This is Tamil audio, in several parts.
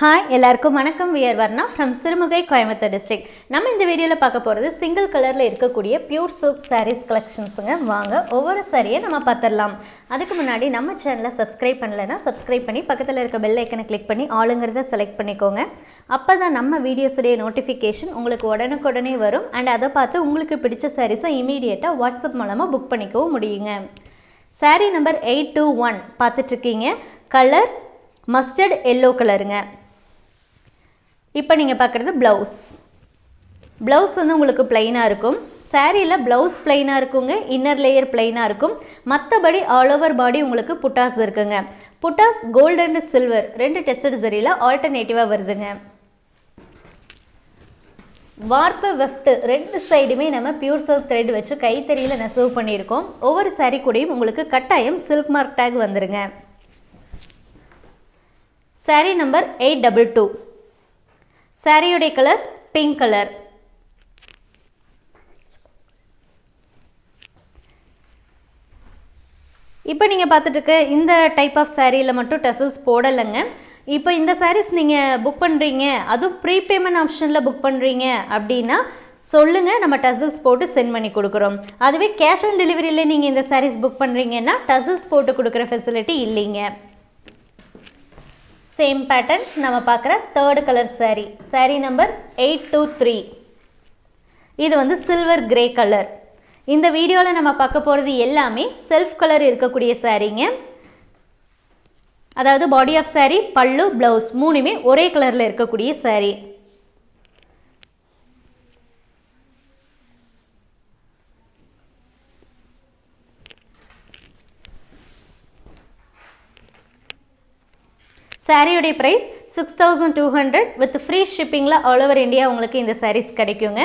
ஹாய் எல்லாருக்கும் வணக்கம். We are Varna from Sirumugai Coimbatore district நம்ம இந்த வீடியோவில் பார்க்க போகிறது சிங்கிள் கலரில் இருக்கக்கூடிய பியூர் சில்க் சாரீஸ் கலெக்ஷன்ஸுங்க வாங்க ஒவ்வொரு சாரியை நம்ம பார்த்துடலாம். அதுக்கு முன்னாடி நம்ம சேனலை சப்ஸ்கிரைப் பண்ணலைன்னா சப்ஸ்கிரைப் பண்ணி பக்கத்தில் இருக்க பெல் ஐக்கனை கிளிக் பண்ணி ஆளுங்கிறத செலக்ட் பண்ணிக்கோங்க. அப்போ தான் நம்ம வீடியோஸுடைய நோட்டிஃபிகேஷன் உங்களுக்கு உடனுக்குடனே வரும். அண்ட் அதை பார்த்து உங்களுக்கு பிடிச்ச சாரீஸை இமீடியட்டாக வாட்ஸ்அப் மூலமாக புக் பண்ணிக்கவும் முடியுங்க. Saree number eight two one பார்த்துட்ருக்கீங்க கலர் மஸ்டர்ட் எல்லோ கலருங்க இப்போ நீங்கள் பார்க்குறது ப்ளவுஸ் ப்ளவுஸ் வந்து உங்களுக்கு பிளைனாக இருக்கும். சாரியில் ப்ளவுஸ் பிளைனாக இருக்குங்க. இன்னர் லேயர் பிளைனாக இருக்கும். மற்றபடி ஆல் ஓவர் பாடி உங்களுக்கு புட்டாஸ் இருக்குங்க. புட்டாஸ் கோல்டு அண்ட் சில்வர் ரெண்டு டெஸ்டட் சரியில் ஆல்டர்னேட்டிவாக வருதுங்க. வார்ப்பு வெஃப்ட் ரெண்டு சைடுமே நம்ம பியூர் சில்க் த்ரெட் வச்சு கைத்தறியில் நெசவு பண்ணியிருக்கோம். ஒவ்வொரு சாரீ கூடயும் உங்களுக்கு கட்டாயம் சில்க் மார்க் டேக் வந்துருங்க. Saree number eight double two சாரியுடைய கலர் பிங்க் கலர் இப்போ நீங்கள் பார்த்துட்டு இருக்க இந்த டைப் ஆஃப் சாரியில் மட்டும் டெசல்ஸ் போடலைங்க. இப்போ இந்த சாரீஸ் நீங்கள் புக் பண்ணுறீங்க அதுவும் ப்ரீபேமெண்ட் ஆப்ஷனில் புக் பண்ணுறீங்க அப்படின்னா சொல்லுங்கள் நம்ம டசல்ஸ் போட்டு சென்ட் பண்ணி கொடுக்குறோம். அதுவே கேஷ் ஆன் டெலிவரியில் நீங்கள் இந்த சாரீஸ் புக் பண்ணுறீங்கன்னா டசல்ஸ் போட்டு கொடுக்குற ஃபெசிலிட்டி இல்லைங்க. சேம் பேட்டர்ன் நம்ம பார்க்குற third colour saree. Saree number eight two three இது வந்து சில்வர் கிரே கலர் இந்த வீடியோவில் நம்ம பார்க்க போகிறது எல்லாமே செல்ஃப் கலர் இருக்கக்கூடிய சாரீங்க அதாவது பாடி ஆஃப் saree பல்லு ப்ளவுஸ் மூணுமே ஒரே கலரில் இருக்கக்கூடிய சாரீ சாரியுடைய price six thousand two hundred with free ஷிப்பிங்கில் all over India உங்களுக்கு இந்த சாரீஸ் கிடைக்குங்க.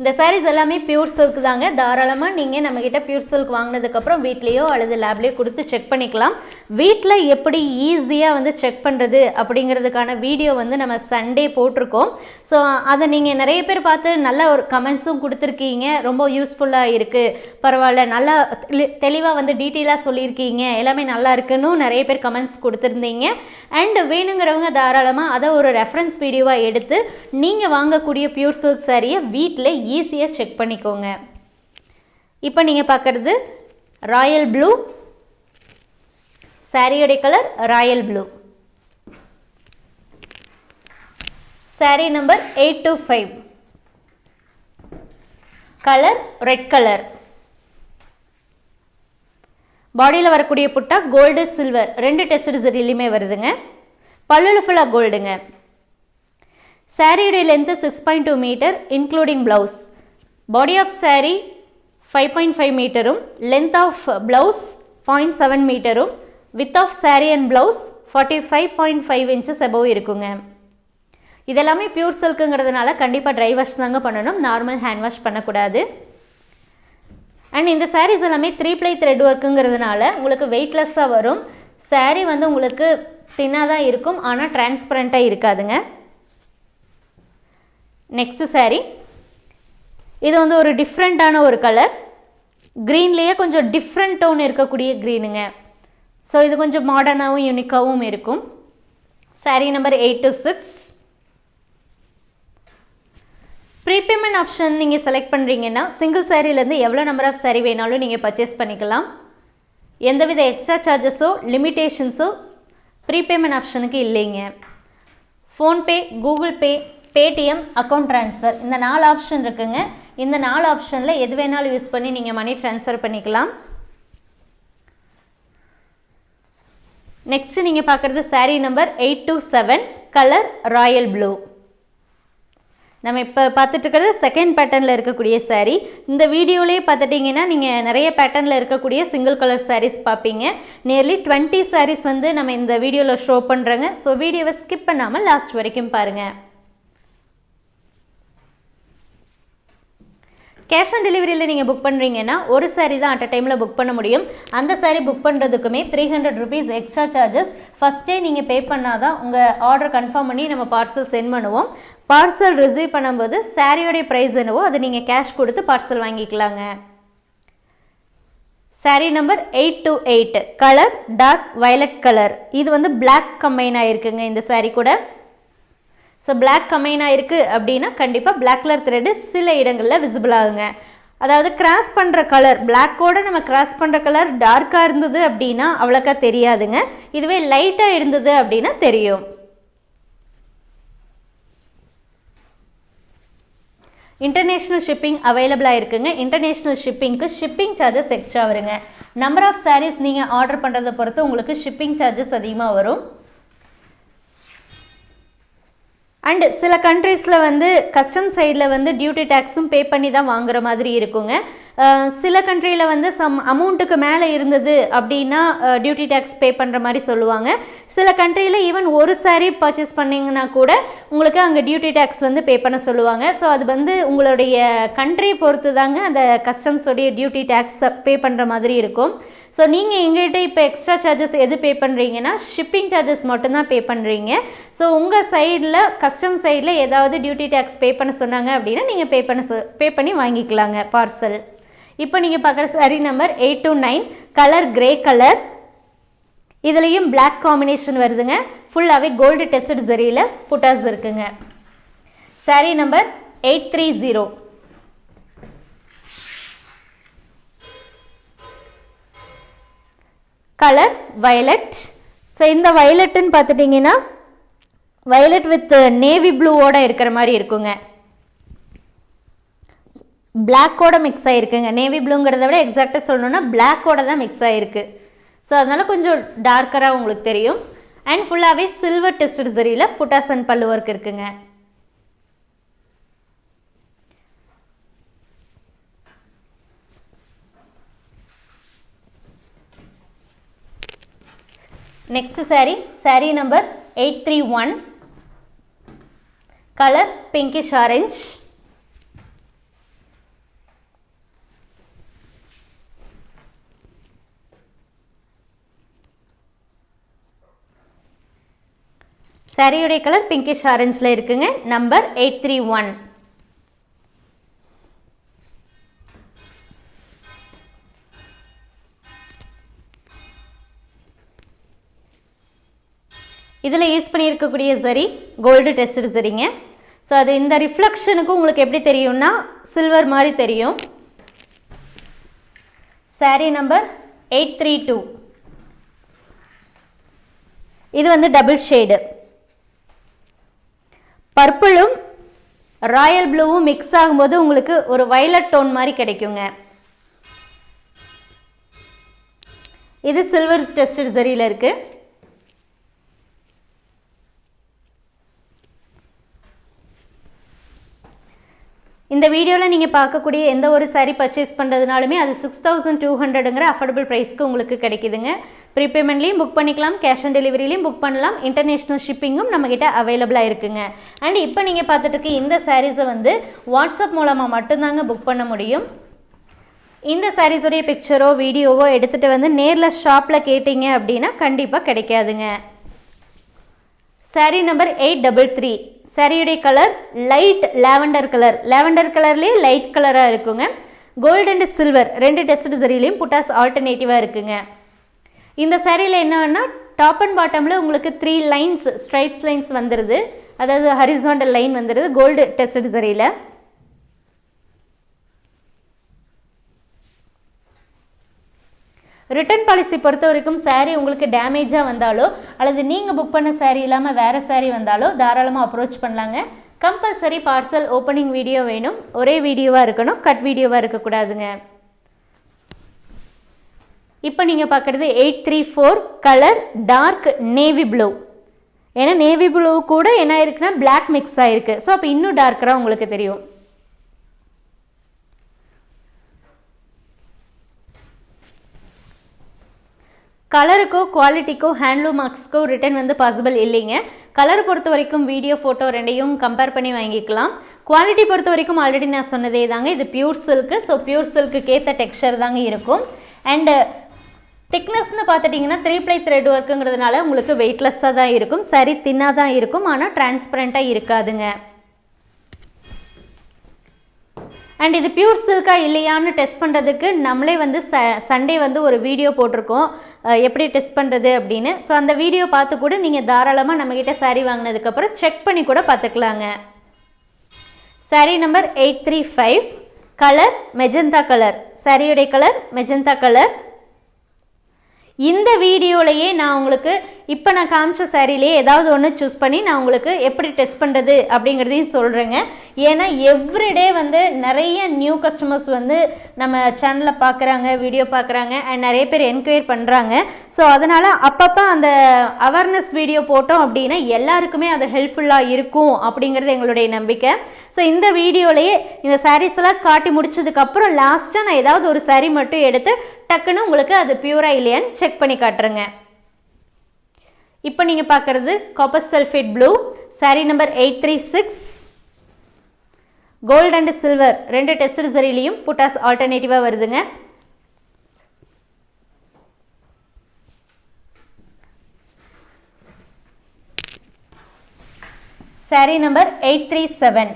இந்த சாரீஸ் எல்லாமே பியூர் சில்க் தாங்க. தாராளமாக நீங்கள் நம்மக்கிட்ட பியூர் சில்க் வாங்கினதுக்கப்புறம் வீட்லேயோ அல்லது லேப்லேயோ கொடுத்து செக் பண்ணிக்கலாம். வீட்டில் எப்படி ஈஸியாக வந்து செக் பண்ணுறது அப்படிங்கிறதுக்கான வீடியோ வந்து நம்ம சண்டே போட்டிருக்கோம். ஸோ அதை நீங்கள் நிறைய பேர் பார்த்து நல்ல ஒரு கமெண்ட்ஸும் கொடுத்துருக்கீங்க. ரொம்ப யூஸ்ஃபுல்லாக இருக்குது பரவாயில்ல நல்லா தெளிவாக வந்து டீட்டெயிலாக சொல்லியிருக்கீங்க. எல்லாமே நல்லா இருக்குன்னு நிறைய பேர் கமெண்ட்ஸ் கொடுத்துருந்தீங்க. அண்ட் வேணுங்கிறவங்க தாராளமாக அதை ஒரு ரெஃபரன்ஸ் வீடியோவாக எடுத்து நீங்கள் வாங்கக்கூடிய பியூர் சில்க் சாரியை வீட்டில் ஈஸியாக செக் பண்ணிக்கோங்க. இப்போ நீங்கள் பார்க்குறது royal blue சாரியோடைய colour royal blue saree number eight two five colour red colour பாடியில் வரக்கூடிய புட்டா கோல்டு சில்வர் ரெண்டு டெஸ்ட் சரிலையுமே வருதுங்க. பல்லுல ஃபுல்லாக கோல்டுங்க சாரியுடைய length six point two metre including blouse body of saree five point five மீட்டரும் length of blouse point seven மீட்டரும் width of saree and blouse forty five point five inches above இருக்குங்க. இதெல்லாமே பியூர் சில்க்குங்கிறதுனால கண்டிப்பாக ட்ரை வாஷ் தாங்க பண்ணணும். நார்மல் ஹேண்ட் வாஷ் பண்ணக்கூடாது. அண்ட் இந்த சாரீஸ் எல்லாமே த்ரீ ப்ளை த்ரெட் ஒர்க்குங்கிறதுனால உங்களுக்கு வெயிட்லெஸ்ஸாக வரும். சாரீ வந்து உங்களுக்கு தின்னாக தான் இருக்கும். ஆனால் டிரான்ஸ்பரண்ட்டாக இருக்காதுங்க. நெக்ஸ்ட்டு சாரீ இது வந்து ஒரு டிஃப்ரெண்ட்டான ஒரு கலர் க்ரீன்லேயே கொஞ்சம் டிஃப்ரெண்ட் டோன் இருக்கக்கூடிய க்ரீனுங்க ஸோ இது கொஞ்சம் மாடர்னாகவும் யூனிக்காகவும் இருக்கும். Saree number eight two six prepayment option நீங்கள் செலக்ட் பண்ணுறீங்கன்னா சிங்கிள் சாரீலேருந்து எவ்வளோ நம்பர் ஆஃப் சாரீ வேணாலும் நீங்கள் பர்ச்சேஸ் பண்ணிக்கலாம். எந்தவித எக்ஸ்ட்ரா சார்ஜஸோ லிமிட்டேஷன்ஸோ ப்ரீபேமெண்ட் ஆப்ஷனுக்கு இல்லைங்க. PhonePe Google Pay Paytm account transfer இந்த நாலு ஆப்ஷன் இருக்குங்க. இந்த நாலு ஆப்ஷனில் எது வேணாலும் யூஸ் பண்ணி நீங்கள் மணி ட்ரான்ஸ்ஃபர் பண்ணிக்கலாம். நெக்ஸ்ட்டு நீங்கள் பார்க்குறது saree number eight two seven colour royal blue நம்ம இப்போ பார்த்துட்டு இருக்கிறது செகண்ட் பேட்டர்னில் இருக்கக்கூடிய சாரீ இந்த வீடியோலேயே பார்த்துட்டிங்கன்னா நீங்கள் நிறைய பேட்டர்னில் இருக்கக்கூடிய சிங்கிள் கலர் சாரீஸ் பார்ப்பீங்க. நியர்லி டுவெண்ட்டி சாரீஸ் வந்து நம்ம இந்த வீடியோவில் ஷோ பண்ணுறோங்க ஸோ வீடியோவை ஸ்கிப் பண்ணாமல் லாஸ்ட் வரைக்கும் பாருங்கள் கேஷ் ஆன் டெலிவரியில் நீங்கள் புக் பண்ணுறீங்கன்னா ஒரு சாரீ தான் அட் அ டைமில் புக் பண்ண முடியும். அந்த saree book பண்ணுறதுக்குமே three hundred rupees extra charges ஃபஸ்ட்டே நீங்கள் பே பண்ணால் தான் உங்கள் ஆர்டர் கன்ஃபார்ம் பண்ணி நம்ம பார்சல் சென்ட் பண்ணுவோம். பார்சல் ரிசீவ் பண்ணும்போது சாரியோடைய ப்ரைஸ் என்னவோ அதை நீங்கள் கேஷ் கொடுத்து பார்சல் வாங்கிக்கலாங்க. Saree number eight two eight colour dark violet colour இது வந்து பிளாக் கம்பைன் ஆகிருக்குங்க இந்த saree கூட. ஸோ பிளாக் கம்பைன் ஆகிருக்கு அப்படின்னா கண்டிப்பாக பிளாக் கலர் த்ரெட்டு சில இடங்களில் விசிபிள் ஆகுங்க. அதாவது கிராஸ் பண்ணுற கலர் பிளாக்கோட நம்ம கிராஸ் பண்ணுற கலர் டார்க்காக இருந்தது அப்படின்னா அவ்வளோக்கா தெரியாதுங்க. இதுவே லைட்டாக இருந்தது அப்படின்னா தெரியும். இன்டர்நேஷ்னல் ஷிப்பிங் அவைலபிளாக இருக்குங்க இன்டர்நேஷ்னல் ஷிப்பிங்க்கு ஷிப்பிங் சார்ஜஸ் எக்ஸ்ட்ரா வருங்க. நம்பர் ஆஃப் சாரீஸ் நீங்கள் ஆர்டர் பண்ணுறதை பொறுத்து உங்களுக்கு ஷிப்பிங் சார்ஜஸ் அதிகமாக வரும். அண்டு சில கண்ட்ரீஸில் வந்து கஸ்டம் சைடில் வந்து டியூட்டி டேக்ஸும் பே பண்ணி தான் வாங்குகிற மாதிரி இருக்குங்க. சில கண்ட்ரியில் வந்து சம் அமௌண்ட்டுக்கு மேலே இருந்தது அப்படின்னா டியூட்டி டேக்ஸ் பே பண்ணுற மாதிரி சொல்லுவாங்க. சில கண்ட்ரியில் ஈவன் ஒரு சாரீ பர்ச்சேஸ் பண்ணிங்கன்னா கூட உங்களுக்கு அங்கே டியூட்டி டேக்ஸ் வந்து பே பண்ண சொல்லுவாங்க. ஸோ அது வந்து உங்களுடைய கண்ட்ரி பொறுத்து தாங்க அந்த கஸ்டம்ஸோடைய டியூட்டி டேக்ஸ் பே பண்ணுற மாதிரி இருக்கும். ஸோ நீங்கள் எங்கள்கிட்ட இப்போ எக்ஸ்ட்ரா சார்ஜஸ் எது பே பண்ணுறீங்கன்னா ஷிப்பிங் சார்ஜஸ் மட்டும்தான் பே பண்ணுறீங்க ஸோ உங்கள் சைடில் கஸ்டம் சைடில் ஏதாவது டியூட்டி டேக்ஸ் பே பண்ண சொன்னாங்க அப்படின்னா நீங்கள் பே பண்ண சொ பே பண்ணி வாங்கிக்கலாங்க பார்சல் இப்போ நீங்கள் பார்க்குற saree number eight two nine colour grey colour இதுலேயும் பிளாக் காம்பினேஷன் வருதுங்க. ஃபுல்லாகவே கோல்டு டெஸ்டட் ஜரியில் புட்டாஸ் இருக்குங்க. Saree number eight three zero colour violet so இந்த வயலட்டுன்னு பார்த்துட்டிங்கன்னா வயலட் வித் நேவி ப்ளூவோட இருக்கிற மாதிரி இருக்குங்க. பிளாக்கோட மிக்ஸ் ஆகிருக்குங்க நேவி ப்ளூங்கிறத விட எக்ஸாக்டாக சொல்லணுன்னா பிளாக்கோட தான் மிக்ஸ் ஆகிருக்கு ஸோ அதனால் கொஞ்சம் டார்க்கராக உங்களுக்கு தெரியும். அண்ட் ஃபுல்லாகவே சில்வர் டெஸ்டட் சரியில் புட்டாசன் பல்லு ஒர்க் இருக்குங்க. Next saree saree number eight three one colour pinkish orange சாரியுடைய கலர் பிங்கிஷ் ஆரஞ்சில் இருக்குங்க. நம்பர் எயிட் த்ரீ ஒன் இதில் யூஸ் பண்ணியிருக்கக்கூடிய சரி கோல்டு டெஸ்டட் சரிங்க. ஸோ அது இந்த ரிஃப்ளெக்ஷனுக்கு உங்களுக்கு எப்படி தெரியும்னா சில்வர் மாதிரி தெரியும். Saree number eight three two இது வந்து டபுள் ஷேடு பர்பிளும் ராயல் ப்ளூவும் மிக்ஸ் ஆகும்போது உங்களுக்கு ஒரு வயலட் டோன் மாதிரி கிடைக்குங்க. இது சில்வர் டெஸ்டட் சரியில் இருக்குது இந்த வீடியோவில் நீங்கள் பார்க்கக்கூடிய எந்த ஒரு சாரீ பர்ச்சேஸ் பண்ணுறதுனாலுமே அது சிக்ஸ் தௌசண்ட் டூ ஹண்ட்ரடுங்கிற அஃபோர்டபுள் ப்ரைஸ்க்கு உங்களுக்கு கிடைக்குதுங்க. ப்ரீபேமெண்ட்லேயும் புக் பண்ணிக்கலாம் கேஷ் ஆன் டெலிவரிலையும் புக் பண்ணலாம் இன்டர்நேஷ்னல் ஷிப்பிங்கும் நம்மக்கிட்ட அவைலபிளாக இருக்குங்க. அண்ட் இப்போ நீங்கள் பார்த்துட்டு இருக்க இந்த சாரீஸை வந்து வாட்ஸ்அப் மூலமாக மட்டும்தாங்க புக் பண்ண முடியும். இந்த சாரீஸுடைய பிக்சரோ வீடியோவோ எடுத்துகிட்டு வந்து நேரில் ஷாப்பில் கேட்டிங்க அப்படின்னா கண்டிப்பாக கிடைக்காதுங்க. Saree number eight double three சாரியுடைய colour light lavender colour lavender கலர்லேயே லைட் கலராக இருக்குங்க. கோல்டு அண்ட் சில்வர் ரெண்டு டெஸ்ட் சரிலையும் புட்டாஸ் ஆல்டர்னேட்டிவாக இருக்குங்க. இந்த சாரியில் என்னன்னா டாப் அண்ட் பாட்டமில் உங்களுக்கு த்ரீ லைன்ஸ் ஸ்ட்ரைட்ஸ் லைன்ஸ் வந்துடுது அதாவது ஹரிசாண்டல் லைன் வந்துடுது கோல்டு டெஸ்ட் சரியில். ரிட்டர்ன் பாலிசி பொறுத்த வரைக்கும் சாரீ உங்களுக்கு டேமேஜாக வந்தாலோ அல்லது நீங்கள் புக் பண்ண சாரீ இல்லாமல் வேறு சாரீ வந்தாலோ தாராளமாக அப்ரோச் பண்ணலாங்க. கம்பல்சரி பார்சல் ஓப்பனிங் வீடியோ வேணும். ஒரே வீடியோவாக இருக்கணும். கட் வீடியோவாக இருக்கக்கூடாதுங்க. இப்போ நீங்கள் பார்க்குறது eight three four colour dark navy blue ஏன்னா நேவி ப்ளூ கூட என்ன இருக்குன்னா பிளாக் மிக்ஸ் ஆகிருக்கு ஸோ அப்போ இன்னும் டார்க்கராக உங்களுக்கு தெரியும். கலருக்கோ குவாலிட்டிக்கோ ஹேண்ட்லூம் மார்க்ஸ்க்கோ ரிட்டன் வந்து பாசிபிள் இல்லைங்க. கலர் பொறுத்த வரைக்கும் வீடியோ ஃபோட்டோ ரெண்டையும் கம்பேர் பண்ணி வாங்கிக்கலாம். குவாலிட்டி பொறுத்த வரைக்கும் ஆல்ரெடி நான் சொன்னதே தாங்க. இது pure silk so pure silk ஏற்ற டெக்ஸ்சர் தாங்க இருக்கும். அண்டு திக்னஸ்னு பார்த்துட்டிங்கன்னா த்ரீ ப்ளை த்ரெட் ஒர்க்குங்கிறதுனால உங்களுக்கு வெயிட்லெஸ்ஸாக தான் இருக்கும். சரி தின்னாக தான் இருக்கும். ஆனால் டிரான்ஸ்பரண்ட்டாக இருக்காதுங்க. அண்ட் இது பியூர் சில்கா இல்லையான்னு டெஸ்ட் பண்ணுறதுக்கு நம்மளே வந்து ச சண்டே வந்து ஒரு வீடியோ போட்டிருக்கோம். எப்படி டெஸ்ட் பண்ணுறது அப்படின்னு. ஸோ அந்த வீடியோ பார்த்து கூட நீங்கள் தாராளமாக நம்மக்கிட்ட saree வாங்கினதுக்கப்புறம் செக் பண்ணி கூட பார்த்துக்கலாங்க. Saree number eight three five colour magenta colour சாரியுடைய கலர் மெஜந்தா கலர் இந்த வீடியோலையே நான் உங்களுக்கு இப்போ நான் காமிச்ச சாரிலேயே ஏதாவது ஒன்று சூஸ் பண்ணி நான் உங்களுக்கு எப்படி டெஸ்ட் பண்ணுறது அப்படிங்கிறதையும் சொல்கிறேங்க ஏன்னா எவ்ரிடே வந்து நிறைய நியூ கஸ்டமர்ஸ் வந்து நம்ம சேனலில் பார்க்குறாங்க வீடியோ பார்க்குறாங்க அண்ட் நிறைய பேர் என்கொயர் பண்ணுறாங்க ஸோ அதனால் அப்பப்போ அந்த அவேர்னஸ் வீடியோ போட்டோம் அப்படின்னா எல்லாருக்குமே அது ஹெல்ப்ஃபுல்லாக இருக்கும் அப்படிங்கிறது எங்களுடைய நம்பிக்கை. ஸோ இந்த வீடியோலையே இந்த சாரீஸ் எல்லாம் காட்டி முடிச்சதுக்கப்புறம் லாஸ்ட்டாக நான் ஏதாவது ஒரு saree மட்டும் எடுத்து டக்குன்னு உங்களுக்கு அது பியூரா இல்லையான்னு செக் பண்ணி காட்டுறேங்க. இப்போ நீங்கள் பார்க்குறது copper sulphate blue saree number eight three six gold and silver ரெண்டு டெஸ்ட் சரிலையும் புட்டாஸ் ஆல்டர்னேட்டிவாக வருதுங்க. Saree number eight three seven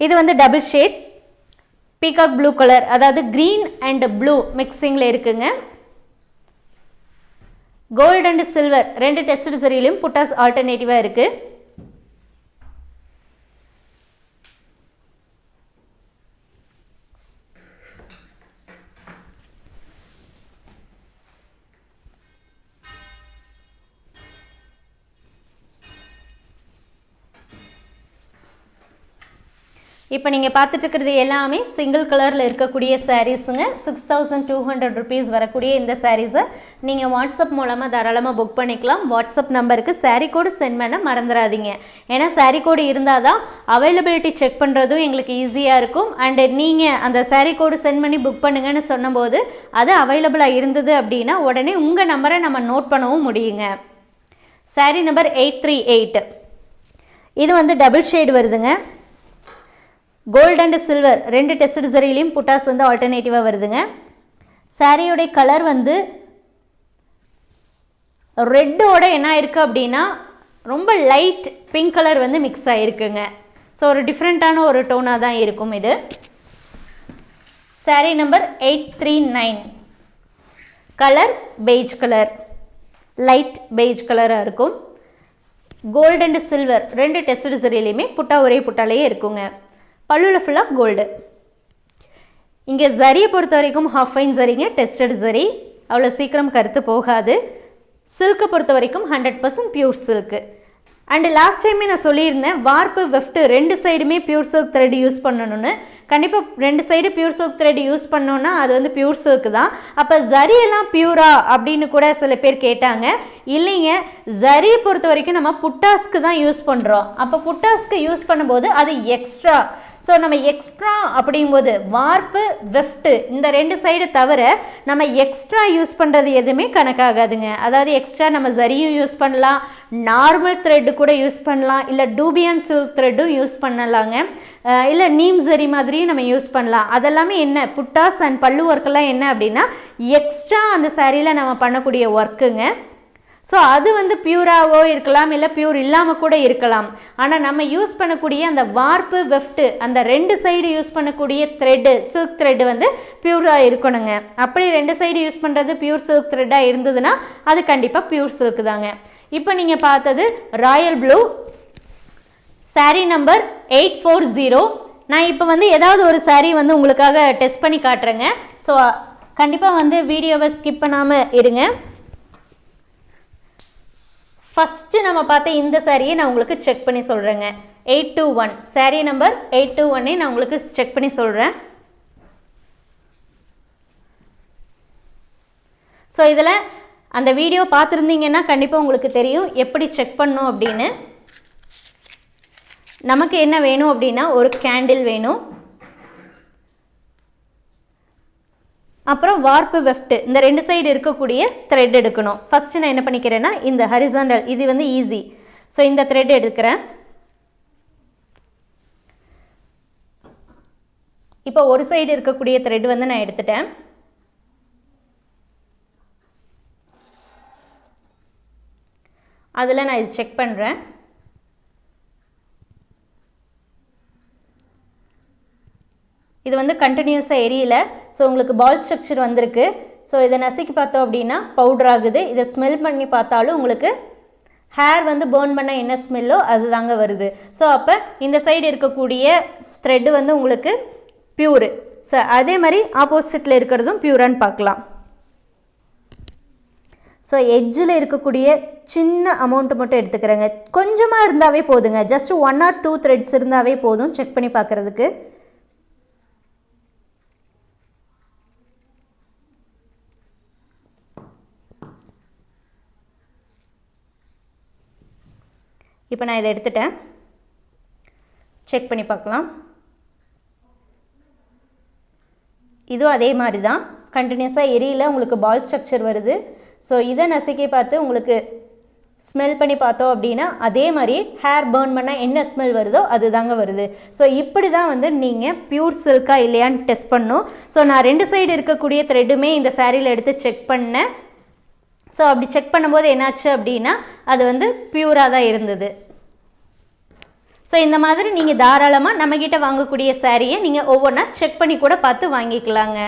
இது வந்து double shade peacock blue colour அதாவது க்ரீன் அண்ட் ப்ளூ மிக்சிங்கில் இருக்குங்க. கோல்டு அண்ட் சில்வர் ரெண்டு டெஸ்ட் சரியிலும் புட்டாஸ் ஆல்டர்னேட்டிவாக இருக்குது இப்போ நீங்கள் பார்த்துட்டு இருக்கிறது எல்லாமே சிங்கிள் கலரில் இருக்கக்கூடிய சாரீஸுங்க six thousand two hundred rupees வரக்கூடிய இந்த சாரீஸை நீங்கள் வாட்ஸ்அப் மூலமாக தாராளமாக புக் பண்ணிக்கலாம். வாட்ஸ்அப் நம்பருக்கு சாரீ கோடு சென்ட் பண்ண மறந்துடாதீங்க ஏன்னா சாரீ கோடு இருந்தால் தான் அவைலபிலிட்டி செக் பண்ணுறதும் எங்களுக்கு ஈஸியாக இருக்கும். அண்டு நீங்கள் அந்த சாரீ கோடு சென்ட் பண்ணி புக் பண்ணுங்கன்னு சொன்னபோது அது அவைலபிளாக இருந்தது அப்படின்னா உடனே உங்கள் நம்பரை நம்ம நோட் பண்ணவும் முடியுங்க. Saree number eight three eight இது வந்து டபுள் ஷேடு வருதுங்க. கோல்டு அண்ட் சில்வர் ரெண்டு டெஸ்ட் சரிலையும் புட்டாஸ் வந்து ஆல்டர்னேட்டிவாக வருதுங்க. சாரியோடைய கலர் வந்து ரெட்டோட என்ன இருக்குது அப்படின்னா ரொம்ப லைட் பிங்க் கலர் வந்து மிக்ஸ் ஆகிருக்குங்க ஸோ ஒரு டிஃப்ரெண்ட்டான ஒரு டோனாக தான் இருக்கும் இது. Saree number eight three nine colour beige colour light beige கலராக இருக்கும். கோல்டு அண்ட் சில்வர் ரெண்டு டெஸ்ட் சரிலையுமே புட்டா ஒரே புட்டாலேயே இருக்குங்க. பல்லுவில் ஃபுல்லாக கோல்டு இங்கே ஜரியை பொறுத்த வரைக்கும் ஹாஃப் ஃபைன் சரிங்க டெஸ்டட் சரி. அவ்வளோ சீக்கிரம் கருத்து போகாது. சில்க்கை பொறுத்த வரைக்கும் hundred percent pure silk and last டைமே நான் சொல்லியிருந்தேன் வார்ப்பு வெஃப்ட்டு ரெண்டு சைடுமே பியூர் சில்க் த்ரெட் யூஸ் பண்ணணும்னு. கண்டிப்பாக ரெண்டு side pure silk thread use பண்ணோன்னா அது வந்து பியூர் சில்க் தான். அப்போ ஜரியெல்லாம் பியூரா அப்படின்னு கூட சில பேர் கேட்டாங்க. இல்லைங்க ஜரியை பொறுத்த வரைக்கும் நம்ம புட்டாஸ்க்கு தான் யூஸ் பண்ணுறோம் அப்போ புட்டாஸ்க்கு யூஸ் பண்ணும்போது அது எக்ஸ்ட்ரா ஸோ நம்ம எக்ஸ்ட்ரா அப்படிங்கும்போது வார்ப்பு வெஃப்ட்டு இந்த ரெண்டு சைடு தவிர நம்ம எக்ஸ்ட்ரா யூஸ் பண்ணுறது எதுவுமே கணக்காகாதுங்க. அதாவது எக்ஸ்ட்ரா நம்ம ஜரியும் யூஸ் பண்ணலாம். நார்மல் த்ரெட்டு கூட யூஸ் பண்ணலாம். இல்லை டூபியன் சில்க் த்ரெட்டும் யூஸ் பண்ணலாங்க. இல்லை நீம் ஜரி மாதிரி மாதிரியும் நம்ம யூஸ் பண்ணலாம். அதெல்லாமே என்ன? புட்டாஸ் அண்ட் பல்லு ஒர்க்கெல்லாம் என்ன அப்படின்னா எக்ஸ்ட்ரா அந்த சாரியில் நம்ம பண்ணக்கூடிய ஒர்க்குங்க ஸோ அது வந்து பியூராகவோ இருக்கலாம் இல்லை பியூர் இல்லாமல் கூட இருக்கலாம். ஆனால் நம்ம யூஸ் பண்ணக்கூடிய அந்த வார்ப்பு வெஃப்ட்டு அந்த ரெண்டு சைடு யூஸ் பண்ணக்கூடிய த்ரெட்டு சில்க் த்ரெட்டு வந்து பியூராக இருக்கணுங்க. அப்படி ரெண்டு சைடு யூஸ் பண்ணுறது பியூர் சில்க் த்ரெட்டாக இருந்ததுன்னா அது கண்டிப்பாக பியூர் சில்க் தாங்க. இப்போ நீங்கள் பார்த்தது royal blue saree number eight four zero நான் இப்போ வந்து ஏதாவது ஒரு சாரீ வந்து உங்களுக்காக டெஸ்ட் பண்ணி காட்டுறேங்க. ஸோ கண்டிப்பாக வந்து வீடியோவை ஸ்கிப் பண்ணாமல் இருங்க. ஃபஸ்ட்டு நம்ம பார்த்த இந்த சாரியை நான் உங்களுக்கு செக் பண்ணி சொல்கிறேங்க eight two one saree number eight two ஒன்னே நான் உங்களுக்கு செக் பண்ணி சொல்கிறேன் ஸோ இதில் அந்த வீடியோ பார்த்துருந்தீங்கன்னா கண்டிப்பாக உங்களுக்கு தெரியும். எப்படி செக் பண்ணும் அப்படின்னு. நமக்கு என்ன வேணும் அப்படின்னா ஒரு கேண்டில் வேணும். அப்புறம் வார்ப்பு வெஃப்ட் இந்த ரெண்டு சைடு இருக்கக்கூடிய த்ரெட் எடுக்கணும். ஃபஸ்ட்டு நான் என்ன பண்ணிக்கிறேன்னா இந்த ஹரிசாண்டல் இது வந்து ஈஸி ஸோ இந்த த்ரெட் எடுக்கிறேன். இப்போ ஒரு சைடு இருக்கக்கூடிய த்ரெட் வந்து நான் எடுத்துட்டேன். அதில் நான் இது செக் பண்ணுறேன் இது வந்து கண்டினியூஸாக எரியல. ஸோ உங்களுக்கு பால் ஸ்ட்ரக்சர் வந்திருக்கு. ஸோ இதை நசுக்கி பார்த்தோம் அப்படின்னா பவுடர் ஆகுது. இதை ஸ்மெல் பண்ணி பார்த்தாலும் உங்களுக்கு ஹேர் வந்து பேர்ன் பண்ண என்ன ஸ்மெல்லோ அது தாங்க வருது. ஸோ அப்போ இந்த சைடு இருக்கக்கூடிய த்ரெட்டு வந்து உங்களுக்கு பியூரு ஸோ அதே மாதிரி ஆப்போசிட்டில் இருக்கிறதும் பியூரான்னு பார்க்கலாம். ஸோ எட்ஜில் இருக்கக்கூடிய சின்ன அமௌண்ட்டு மட்டும் எடுத்துக்கிறேங்க. கொஞ்சமாக இருந்தாவே போதுங்க. Just one or two threads இருந்தாவே போதும். செக் பண்ணி பார்க்குறதுக்கு. இப்போ நான் இதை எடுத்துட்டேன். செக் பண்ணி பார்க்கலாம். இதுவும் அதே மாதிரி தான். கண்டினியூஸாக எரியல உங்களுக்கு பால் ஸ்ட்ரக்சர் வருது. ஸோ இதை நசுக்கி பார்த்து உங்களுக்கு ஸ்மெல் பண்ணி பார்த்தோம் அப்படின்னா அதே மாதிரி ஹேர் பேர்ன் பண்ணால் என்ன ஸ்மெல் வருதோ அது தாங்க வருது. ஸோ இப்படி தான் வந்து நீங்கள் பியூர் சில்கா இல்லையான்னு டெஸ்ட் பண்ணும் ஸோ நான் ரெண்டு சைடு இருக்கக்கூடிய த்ரெட்டுமே இந்த சேரீயில் எடுத்து செக் பண்ணேன். ஸோ அப்படி செக் பண்ணும்போது என்னாச்சு அப்படின்னா அது வந்து பியூராக தான் இருந்தது. ஸோ இந்த மாதிரி நீங்கள் தாராளமாக நம்மக்கிட்ட வாங்கக்கூடிய சாரியை நீங்கள் ஒவ்வொன்றா செக் பண்ணி கூட பார்த்து வாங்கிக்கலாங்க.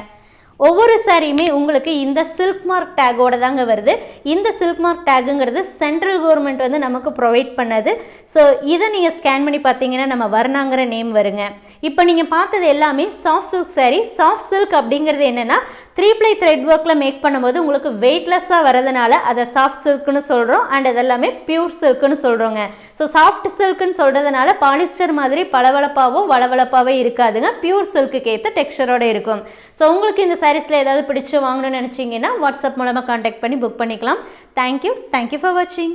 ஒவ்வொரு சாரியுமே உங்களுக்கு இந்த சில்க் மார்க் டேக்கோட தாங்க வருது. இந்த சில்க் மார்க் டேக்குங்கிறது சென்ட்ரல் கவர்மெண்ட் வந்து நமக்கு ப்ரொவைட் பண்ணது. ஸோ இதை நீங்கள் ஸ்கேன் பண்ணி பார்த்தீங்கன்னா நம்ம வர்ணாங்கிற நேம் வருங்க. இப்போ நீங்கள் பார்த்தது எல்லாமே soft silk saree soft silk அப்படிங்கிறது என்னென்னா த்ரீ ப்ளை த்ரெட் ஒர்க்கில் மேக் பண்ணும்போது உங்களுக்கு வெயிட்லெஸ்ஸாக வரதுனால அதை சாஃப்ட் சில்க்குன்னு சொல்கிறோம் அண்ட் அதெல்லாமே பியூர் சில்க்குன்னு சொல்கிறோங்க ஸோ சாஃப்ட் சில்க்குன்னு சொல்கிறதுனால பாலிஸ்டர் மாதிரி பளபளப்பாவோ வளவளப்பாவோ இருக்காதுங்க. பியூர் சில்க்குக்கு ஏற்ற டெக்ஸ்சரோட இருக்கும். ஸோ உங்களுக்கு இந்த சாரீஸில் ஏதாவது பிடிச்சி வாங்கணும்னு நினச்சிங்கன்னா வாட்ஸ்அப் மூலமாக காண்டாக்ட் பண்ணி புக் பண்ணிக்கலாம். தேங்க்யூ தேங்க்யூ ஃபார் வாட்சிங்